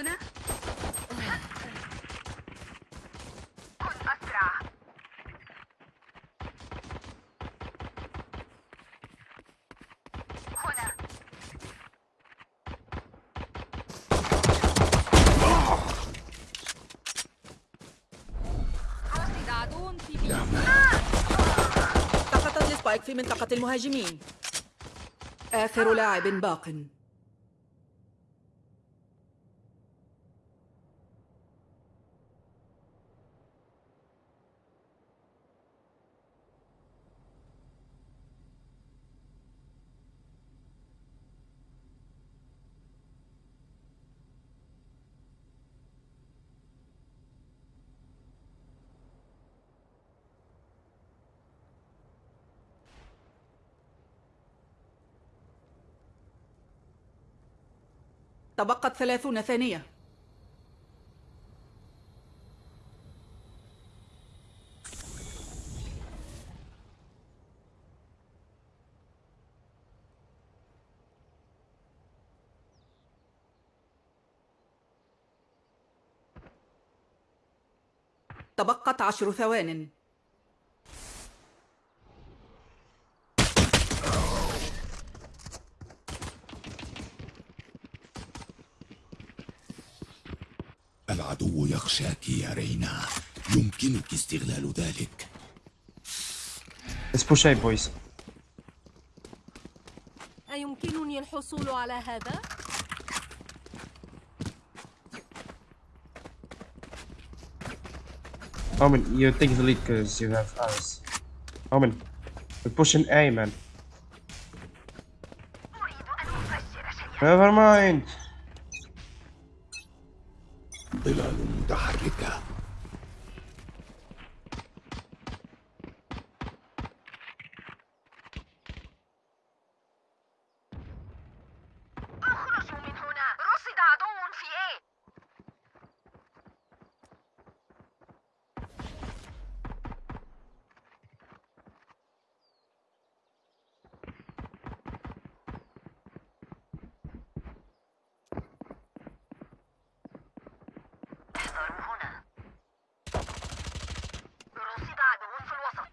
هنا. كن أسرع هنا رصد عدو في بي سقطت السبايك في منطقة المهاجمين. آخر لاعب باق. تبقت ثلاثون ثانية. تبقت عشر ثوان. يخشاك يا رينا يمكنك استغلال ذلك Let's push A boys أيمكنني الحصول على هذا؟ Omen, you take the lead because you have us. Omen, we're pushing A man. Never mind. ظلال متحركة اخرجوا من هنا رصد عدو في إيه احذروا هنا رصد عدو في الوسط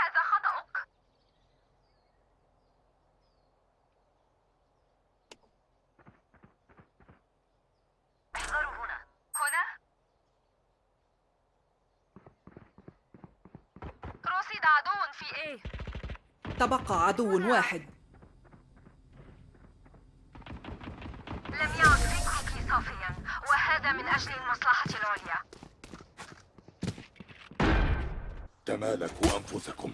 هذا خطأك احذروا هنا هنا رصد عدو في إيه؟ تبقى عدو واحد. لم يعد فكرك صافيا وهذا من أجل المصلحة العليا. تمالكوا أنفسكم.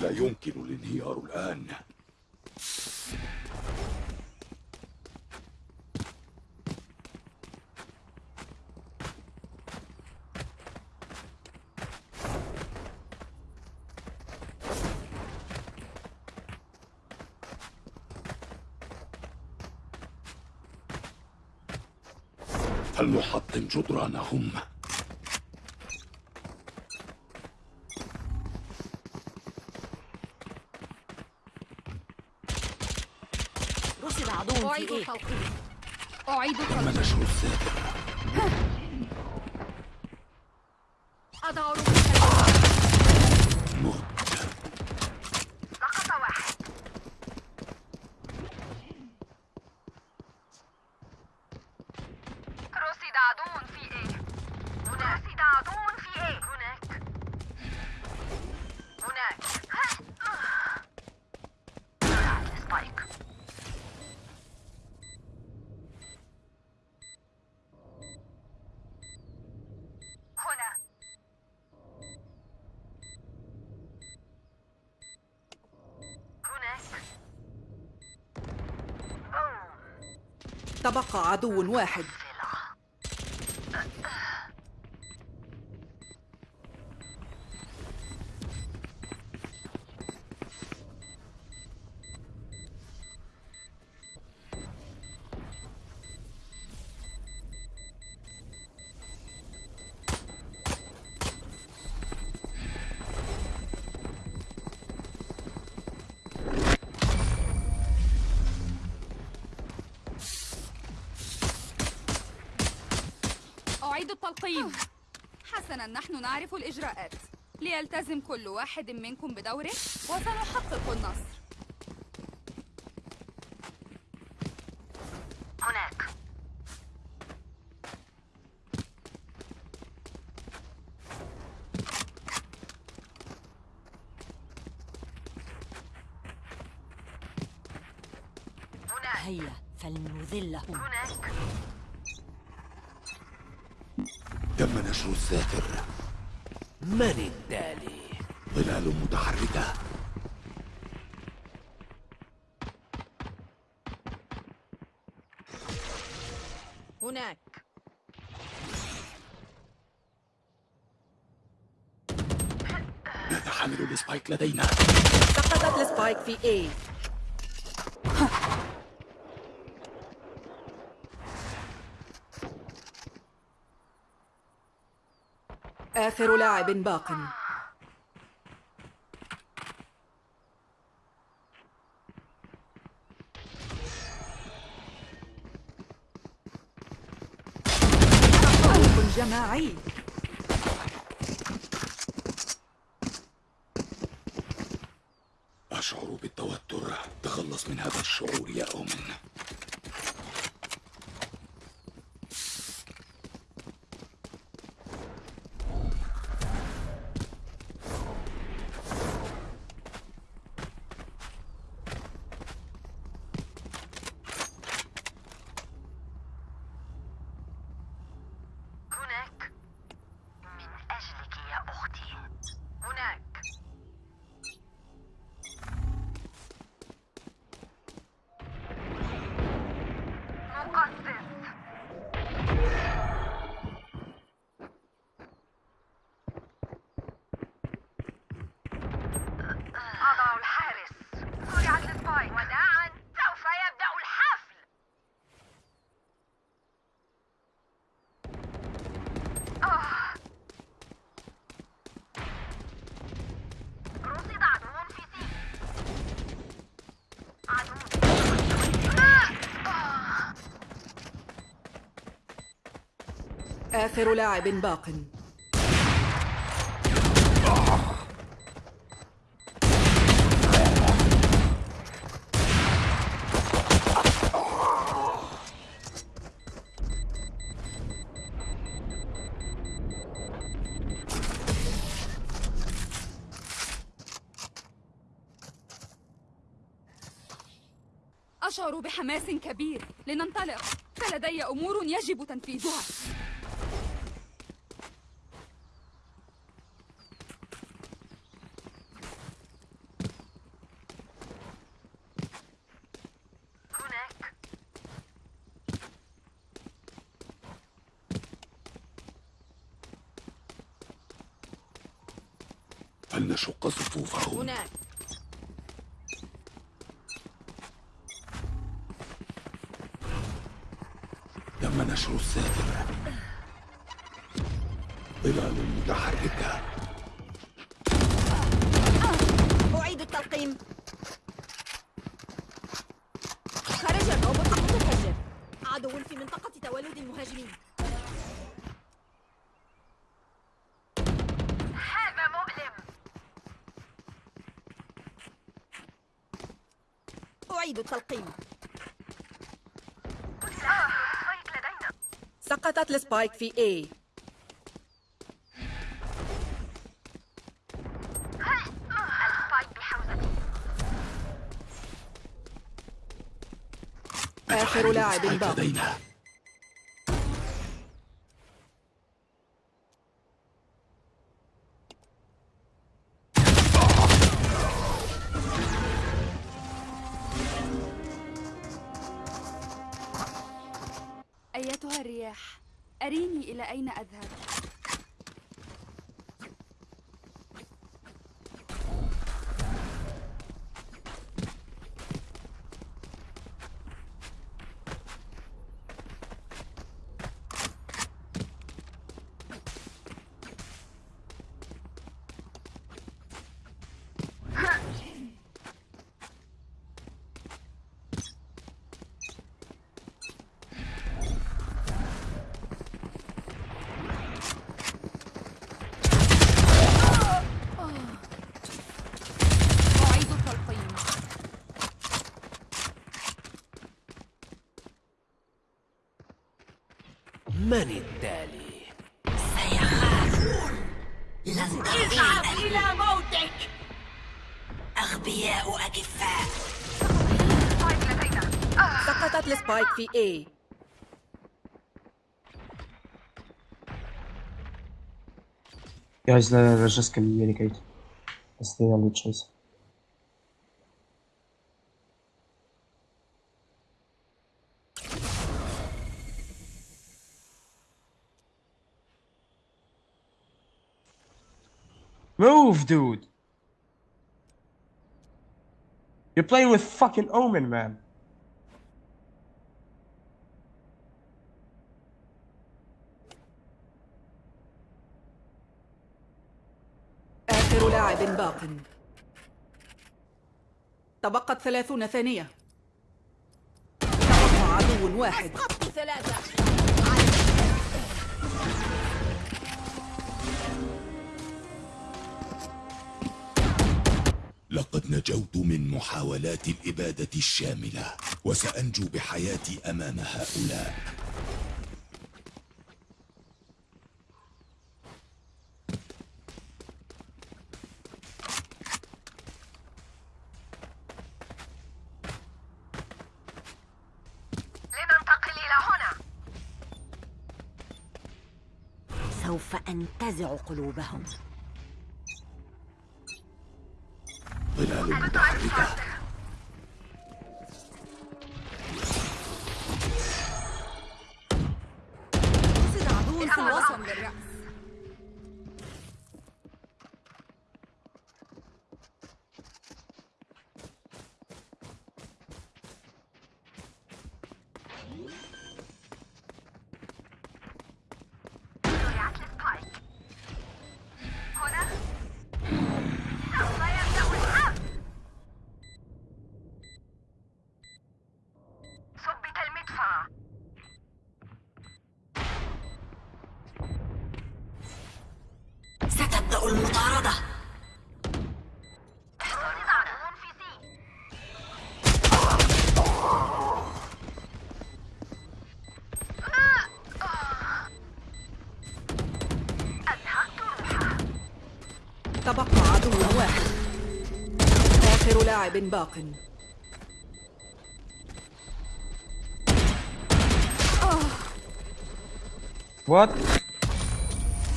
لا يمكن الانهيار الآن. فلنحطم جدرانهم. رصد عدو في إيه؟ أعيد تم تلقيح نشر السابق أضع رصد مت سقط واحد رصد عدو في إيه هناك رصد عدو في إيه هناك هناك سبايك هنا هناك أوه. تبقى عدو واحد. أعيد التلقيم حسنا نحن نعرف الإجراءات. ليلتزم كل واحد منكم بدوره وسنحقق النصر هناك هناك هيا فلنذله هناك تم نشر الساتر من التالي ظلال متحركة. هناك. نتحمل السبايك لدينا. سقطت السبايك في A. آخر لاعب باق. جماعي. أشعر بالتوتر. تخلص من هذا الشعور يا أومن هناك من أجلك يا أختي هناك مقصص أضع الحارس سرعة السبايك وداعا سوف يبدأ الحفل آه. رصد عدو في سي عدو آه. آه. آخر لاعب باق. أشعر بحماس كبير. لننطلق. فلدي أمور يجب تنفيذها هناك فلنشق صفوفهم هناك تم نشر الساتر ظلال متحركة أعيد التلقيم خرج الروبوت المتفجر عدو في منطقة تولد المهاجمين هذا مؤلم لدينا سقطت السبايك في A. آخر لاعب السبايك أين أذهب؟ من التالي؟ سيخافون. لن اذهب إلى موتك. أغبياء أكفاء. سقطت السبايك في A. Guys, let- let's just communicate. Let's Move, dude! You're playing with fucking Omen, man. آخر لاعب باق تبقت ثلاثون ثانية تبقى عدو واحد ثلاثة نجوت من محاولات الإبادة الشاملة وسأنجو بحياتي أمام هؤلاء. سوف أنتزع قلوبهم. tribe in Balkan. What?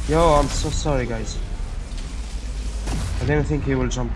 Yo, I'm so sorry, guys. I didn't think he will jump.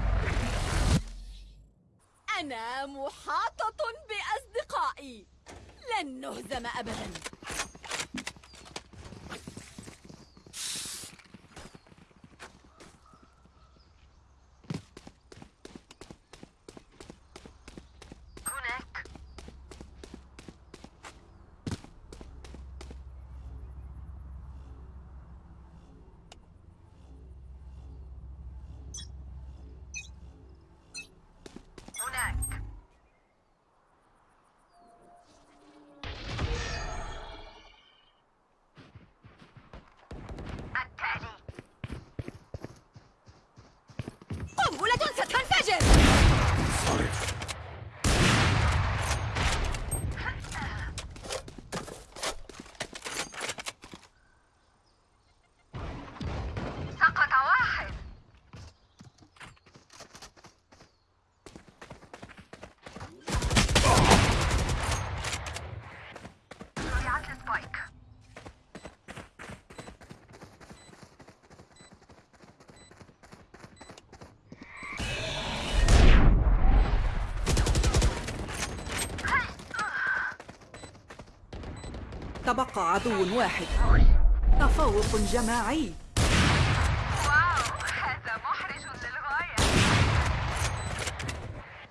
تبقى عدو واحد. تفوق جماعي.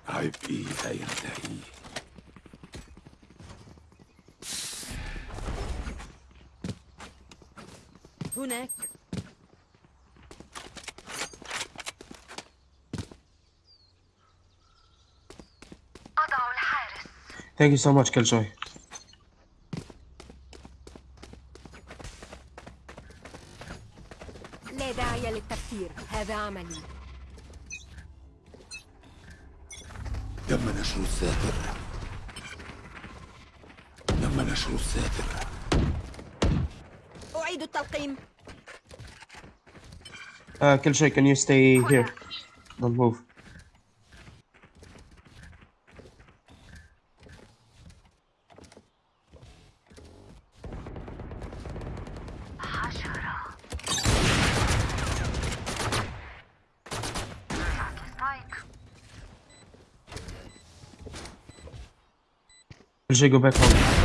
عبئي لا ينتهي هناك Thank. Killjoy, can you stay oh, here? Don't move. Killjoy, go back home.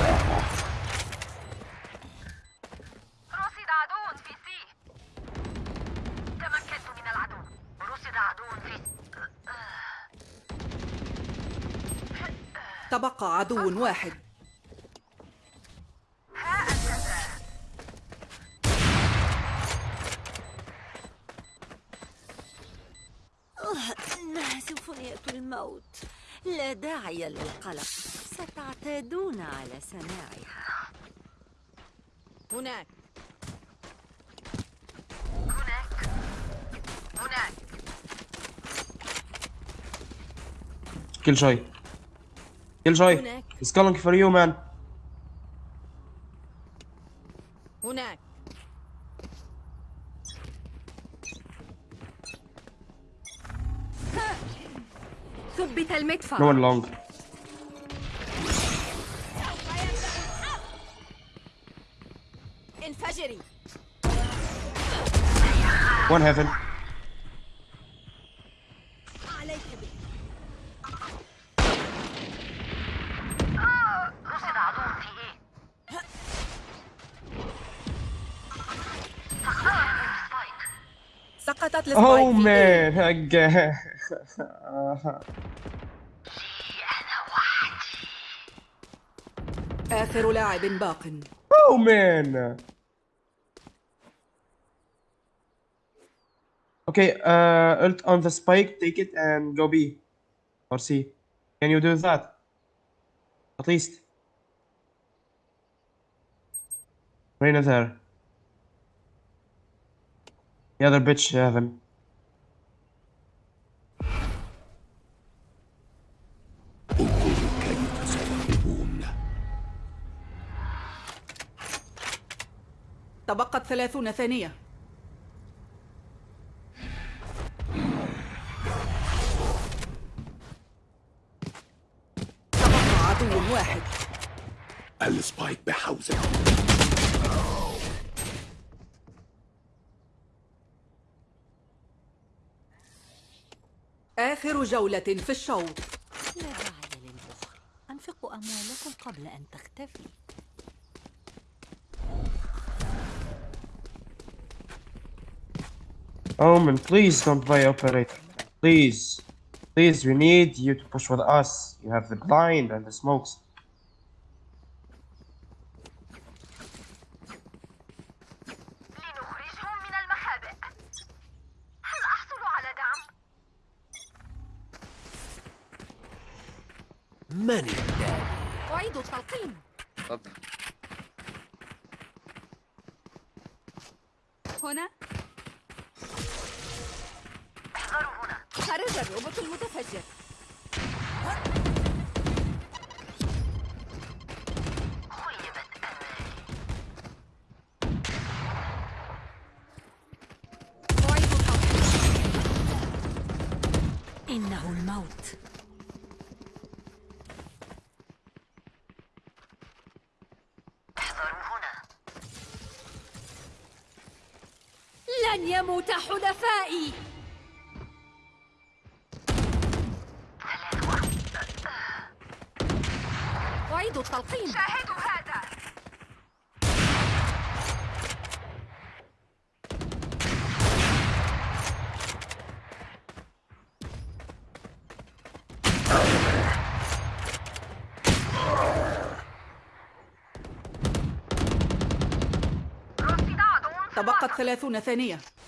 تبقى عدو واحد. إنها سيمفونية الموت. لا داعي للقلق. ستعتادون على سماعها. هناك. هناك. هناك. كل شيء كل شيء سكالنج فور يو مان هناك. ثبت المدفع. نو لونج انفجري. One heaven. سقطت oh السبايك في A. man again آخر لاعب باق oh man okay uh ult on the spike take it and go B or C can you do that at least Reina there The other bitch كيف ستغلبون تبقت ثلاثون ثانية. تبقى عدو واحد. السبايك بحوزة آخر جولة في الشوط لا داعي للبخل أنفقوا أموالكم قبل أن تختفي Omen, please don't play operator. Please. Please, we need you to push with us. You have the blind and the smokes. لنخرجهم من المخابئ هل احصل على دعم من التالي أعيد التلقيم اتفضل هنا احذروا هنا خرج الروبوت المتفجر خيبت امالي أعيد التلقيم إنه الموت احذروا هنا لن يموت حلفائي. أعيد التلقيم شاهدوا هذا رصد عدو في تبقت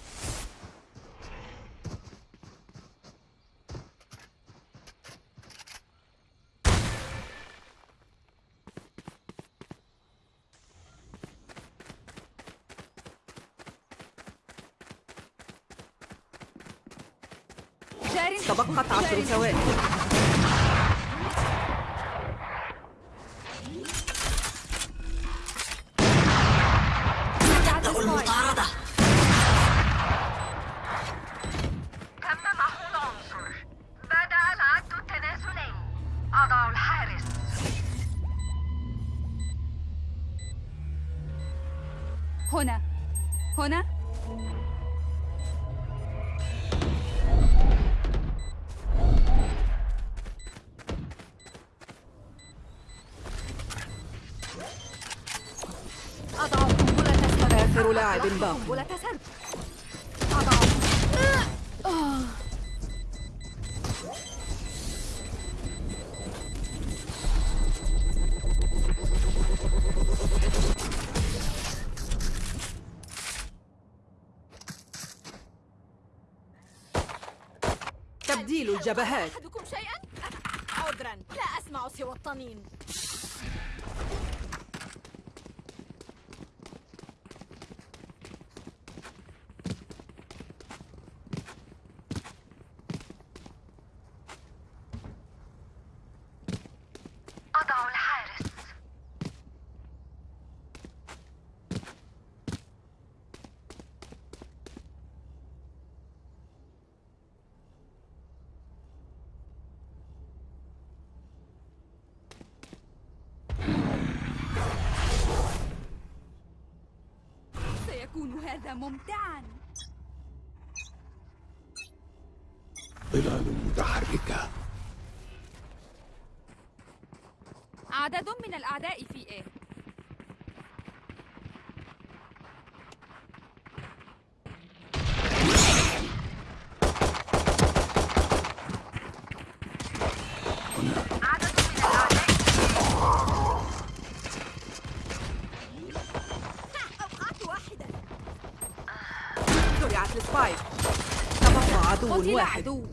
تواضع الحارس. هنا. هنا. أضع قنبلة سمراء آخر لاعب باقي. تبديل الجبهات أحدكم شيئا؟ عذرا. لا أسمع سوى الطنين أضع الحارس هذا ممتعا. ظلال متحركة. عدد من الأعداء في إيه عدد من الأعداء أوقعت واحدا زرعت ال spike تبقى عدو قتل واحد عدو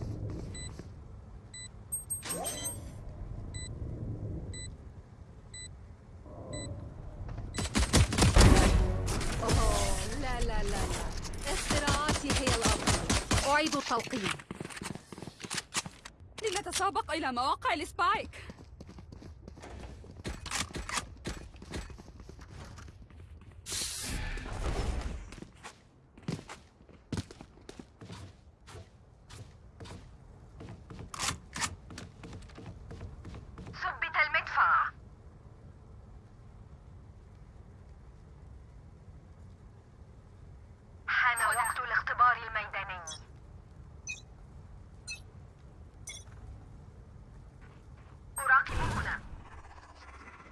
أوه لا لا لا لا اختراعاتي هي الأفضل أعيد التلقيم لنتسابق إلى مواقع ال spike ثبت المدفع حان وقت الاختبار الميداني أراقب هنا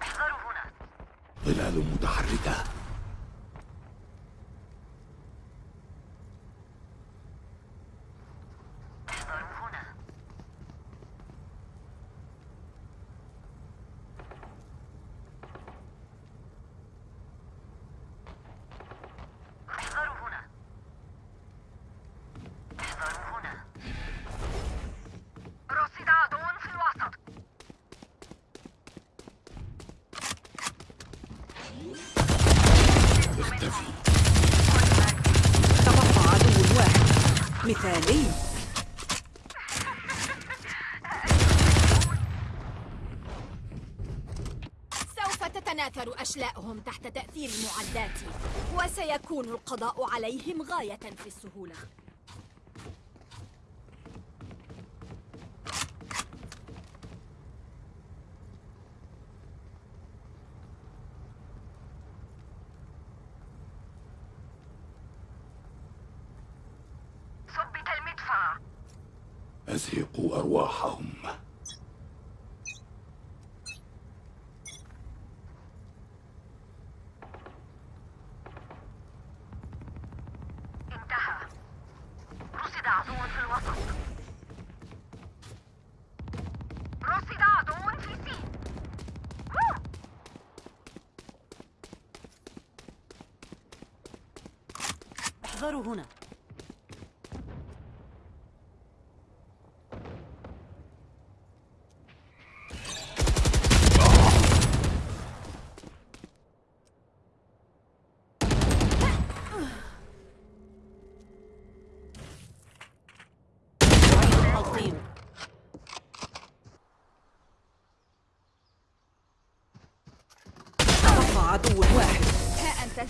احذروا هنا ظلال متحركة احذروا هنا احذروا هنا احذروا هنا رصد عدو في الوسط اختفي تبقى عدو واحد مثالي سوف تتناثر أشلاءهم تحت تأثير معداتي وسيكون القضاء عليهم غاية في السهولة. our.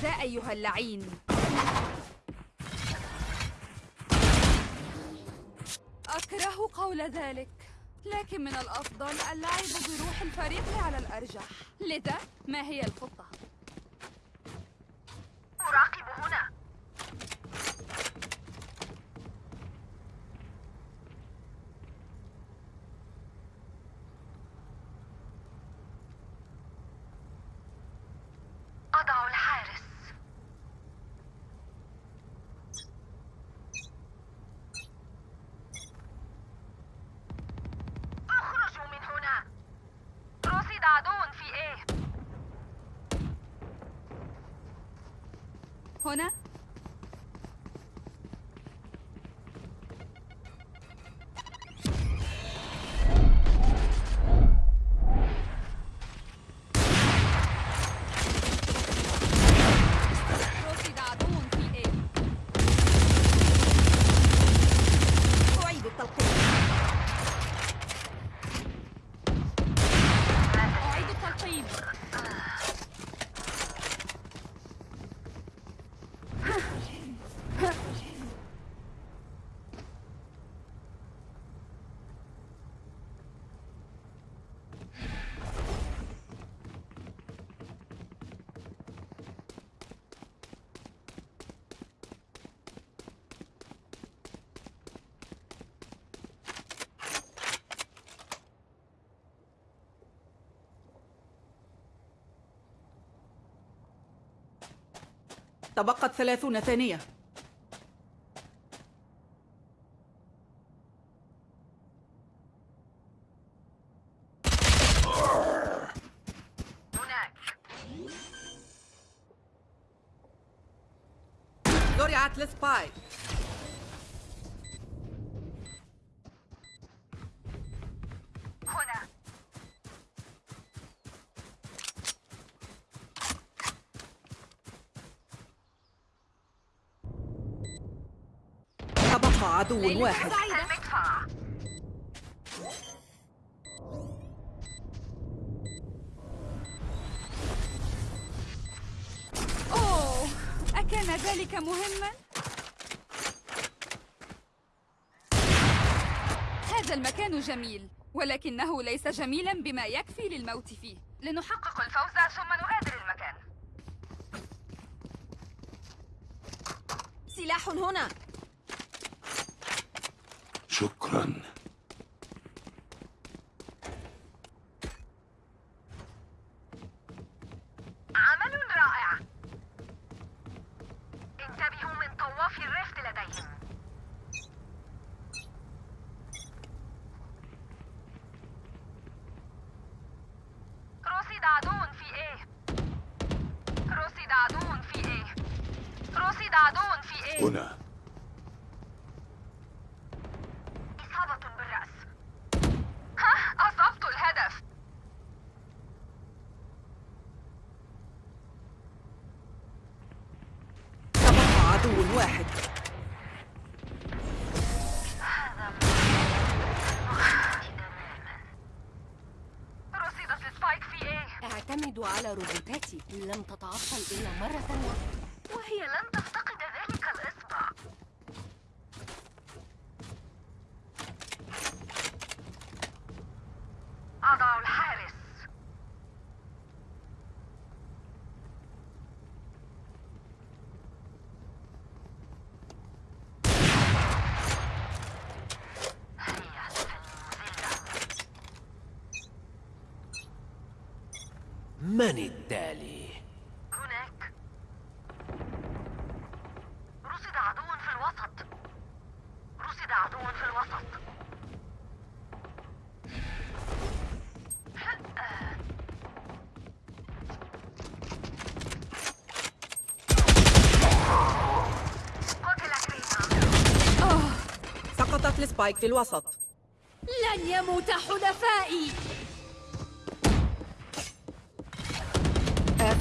ذا أيها اللعين أكره قول ذلك لكن من الأفضل اللعب بروح الفريق على الأرجح لذا ما هي الخطة؟ أراقب هنا رصد عدو في A أعيد التلقيم أعيد التلقيم تبقت ثلاثون ثانية. هناك. زرعت السبايك هنا تبقى عدو واحد. أوه أكان ذلك مهما؟ هذا المكان جميل ولكنه ليس جميلا بما يكفي للموت فيه. لنحقق الفوز ثم نغادر المكان. سلاح هنا. Kur'an. على روبوتاتي لم تتعطل إلا مرة واحدة وهي لن تفتقد ذلك الإصبع أضع الحارس هيا المذلة من التالي هناك. رصد عدو في الوسط. رصد عدو في الوسط. سقطت السبايك في الوسط. لن يموت حلفائي.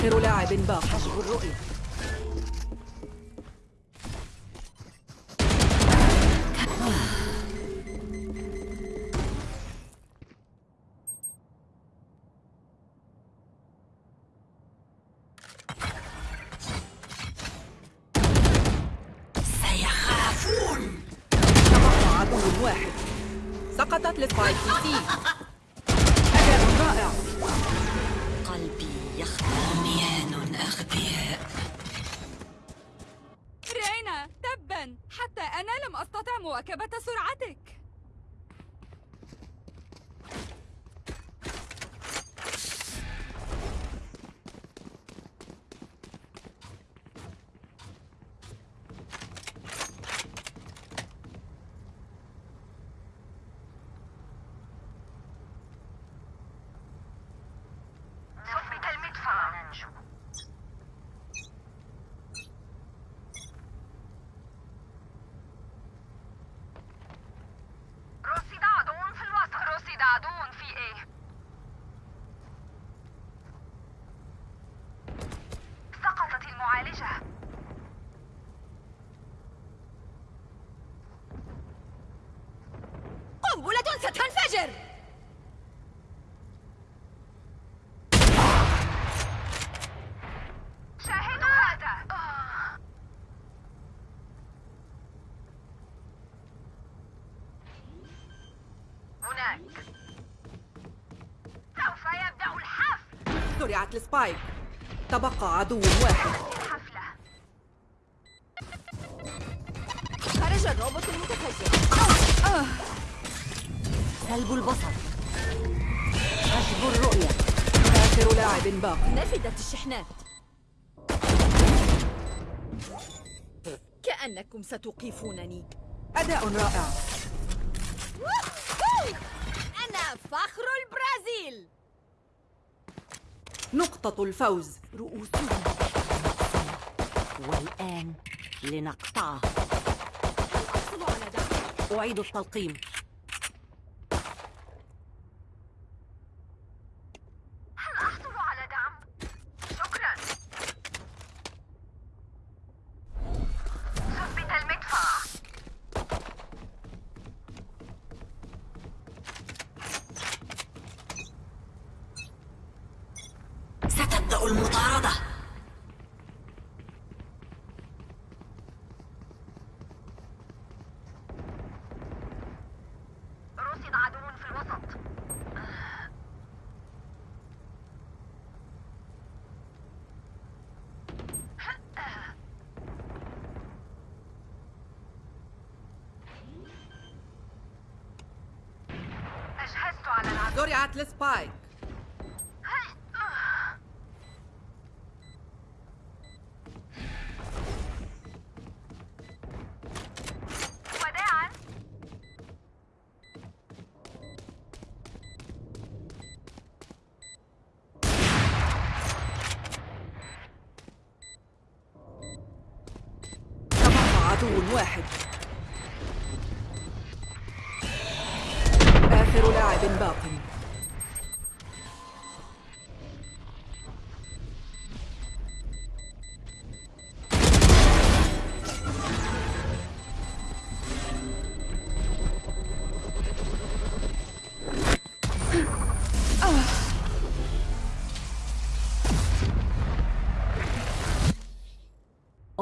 آخر لاعب باق حجب الرؤية السبايك. تبقى عدو واحد. خرج الروبوت المتفجر. سلب البصر. حجب الرؤية. آخر لاعب باق. نفدت الشحنات. كأنكم ستوقفونني. أداء رائع. أنا فخر البرازيل. نقطة الفوز. رؤوسهم والآن لنقطعه. أحصل على دعم أعيد التلقيم هل أحصل على دعم؟ شكرا ثبت المدفع ستبدأ المطاردة رصد عدو في الوسط أجهزت على العدو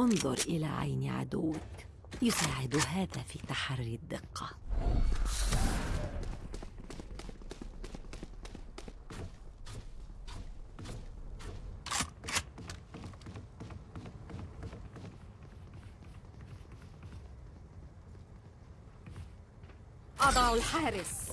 انظر إلى عين عدوك. يساعد هذا في تحري الدقة. أضع الحارس.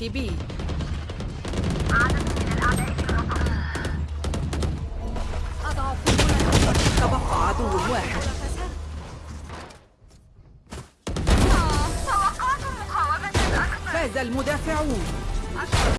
السبايك